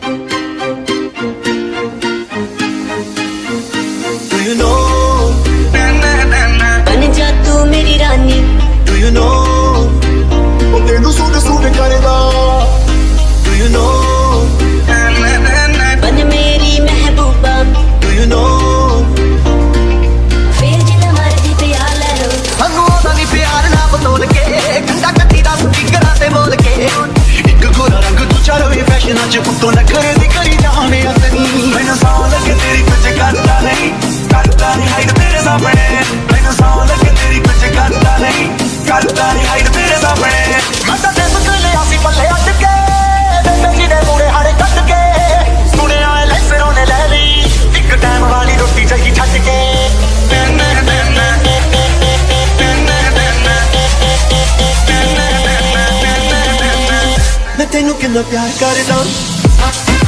Música ना प्यार करना।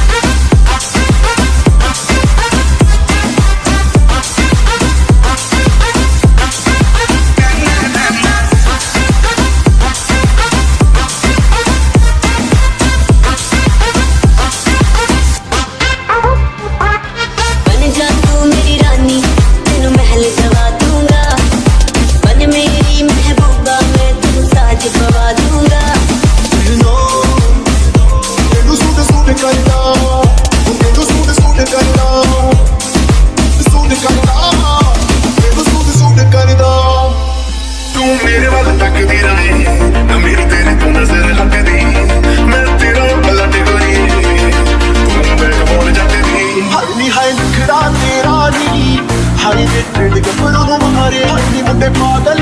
Mother